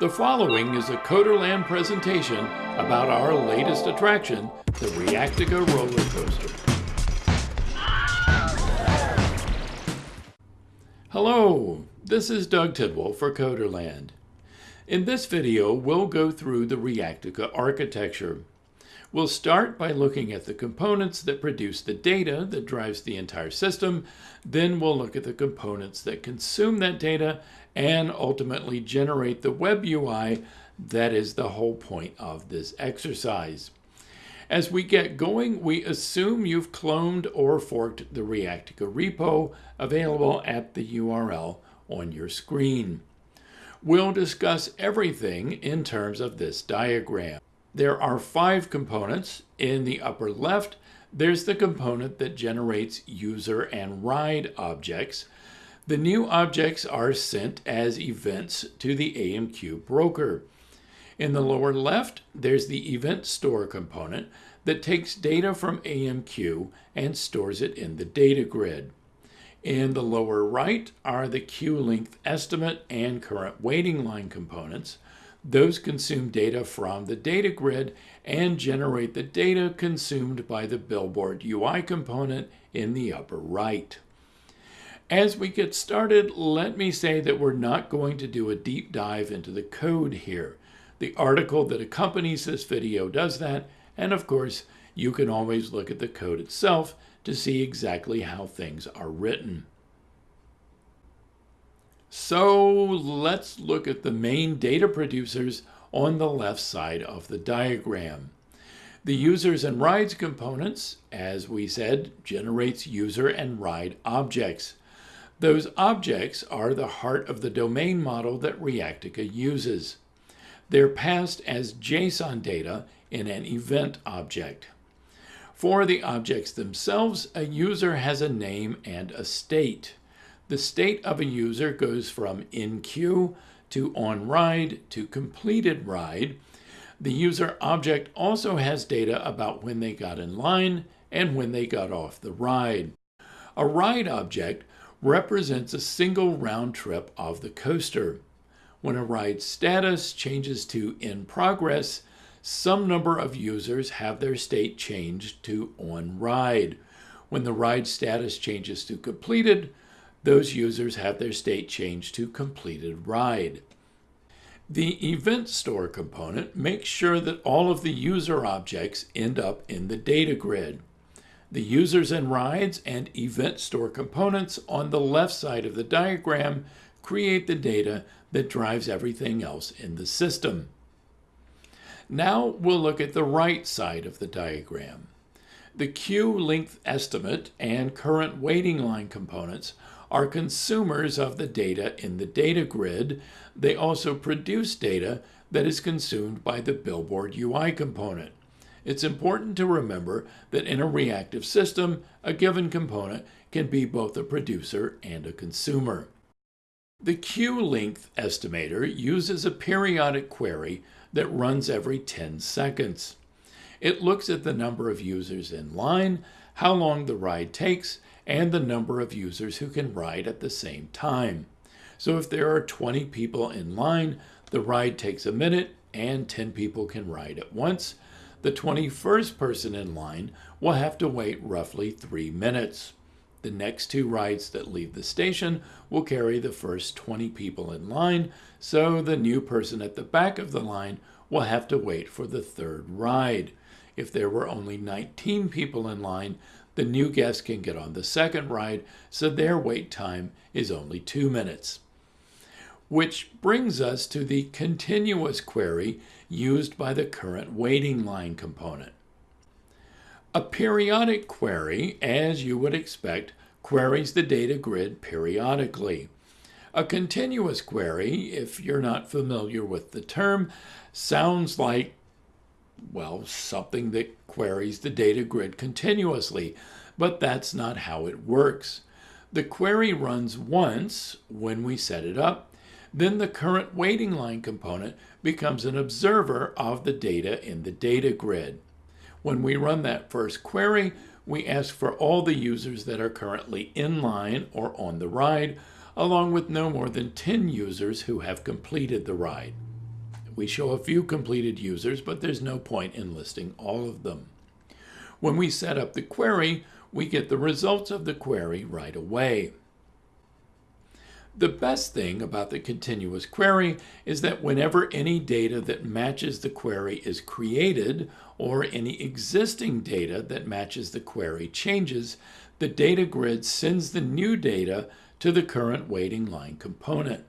The following is a Coderland presentation about our latest attraction, the Reactica roller coaster. Hello, this is Doug Tidwell for Coderland. In this video, we'll go through the Reactica architecture. We'll start by looking at the components that produce the data that drives the entire system. Then we'll look at the components that consume that data and ultimately generate the web UI that is the whole point of this exercise. As we get going, we assume you've cloned or forked the Reactica repo available at the URL on your screen. We'll discuss everything in terms of this diagram. There are five components. In the upper left, there's the component that generates user and ride objects. The new objects are sent as events to the AMQ broker. In the lower left, there's the event store component that takes data from AMQ and stores it in the data grid. In the lower right are the queue length estimate and current waiting line components. Those consume data from the data grid and generate the data consumed by the Billboard UI component in the upper right. As we get started, let me say that we're not going to do a deep dive into the code here. The article that accompanies this video does that, and of course, you can always look at the code itself to see exactly how things are written. So let's look at the main data producers on the left side of the diagram. The users and rides components, as we said, generates user and ride objects. Those objects are the heart of the domain model that Reactica uses. They're passed as JSON data in an event object. For the objects themselves, a user has a name and a state. The state of a user goes from in queue to on ride to completed ride. The user object also has data about when they got in line and when they got off the ride. A ride object represents a single round trip of the coaster. When a ride status changes to in progress, some number of users have their state changed to on ride. When the ride status changes to completed, those users have their state changed to completed ride. The event store component makes sure that all of the user objects end up in the data grid. The users and rides and event store components on the left side of the diagram create the data that drives everything else in the system. Now we'll look at the right side of the diagram. The queue length estimate and current waiting line components are consumers of the data in the data grid. They also produce data that is consumed by the Billboard UI component. It's important to remember that in a reactive system, a given component can be both a producer and a consumer. The queue length estimator uses a periodic query that runs every 10 seconds. It looks at the number of users in line, how long the ride takes, and the number of users who can ride at the same time. So if there are 20 people in line, the ride takes a minute and 10 people can ride at once the 21st person in line will have to wait roughly three minutes. The next two rides that leave the station will carry the first 20 people in line, so the new person at the back of the line will have to wait for the third ride. If there were only 19 people in line, the new guest can get on the second ride, so their wait time is only two minutes. Which brings us to the continuous query used by the current waiting line component. A periodic query, as you would expect, queries the data grid periodically. A continuous query, if you're not familiar with the term, sounds like, well, something that queries the data grid continuously, but that's not how it works. The query runs once when we set it up, then the current waiting line component becomes an observer of the data in the data grid. When we run that first query, we ask for all the users that are currently in line or on the ride, along with no more than 10 users who have completed the ride. We show a few completed users, but there's no point in listing all of them. When we set up the query, we get the results of the query right away. The best thing about the continuous query is that whenever any data that matches the query is created or any existing data that matches the query changes, the data grid sends the new data to the current waiting line component.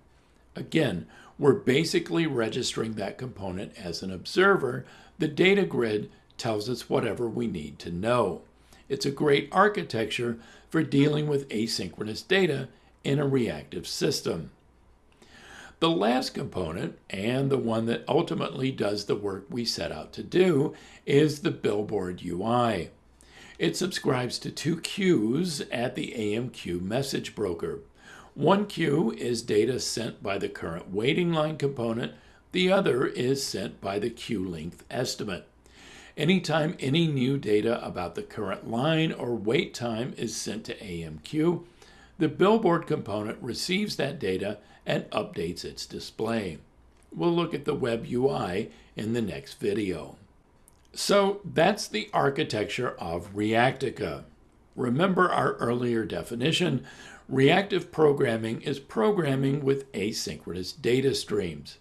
Again, we're basically registering that component as an observer. The data grid tells us whatever we need to know. It's a great architecture for dealing with asynchronous data in a reactive system. The last component, and the one that ultimately does the work we set out to do, is the Billboard UI. It subscribes to two queues at the AMQ message broker. One queue is data sent by the current waiting line component, the other is sent by the queue length estimate. Anytime any new data about the current line or wait time is sent to AMQ, the billboard component receives that data and updates its display. We'll look at the web UI in the next video. So that's the architecture of Reactica. Remember our earlier definition, reactive programming is programming with asynchronous data streams.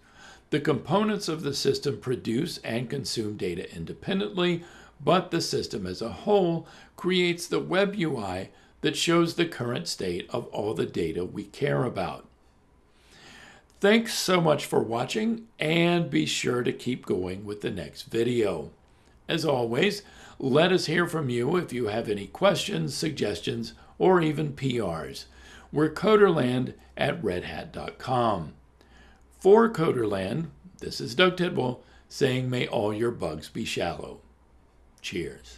The components of the system produce and consume data independently, but the system as a whole creates the web UI that shows the current state of all the data we care about. Thanks so much for watching and be sure to keep going with the next video. As always, let us hear from you if you have any questions, suggestions, or even PRs. We're Coderland at redhat.com. For Coderland, this is Doug Tidwell saying may all your bugs be shallow. Cheers.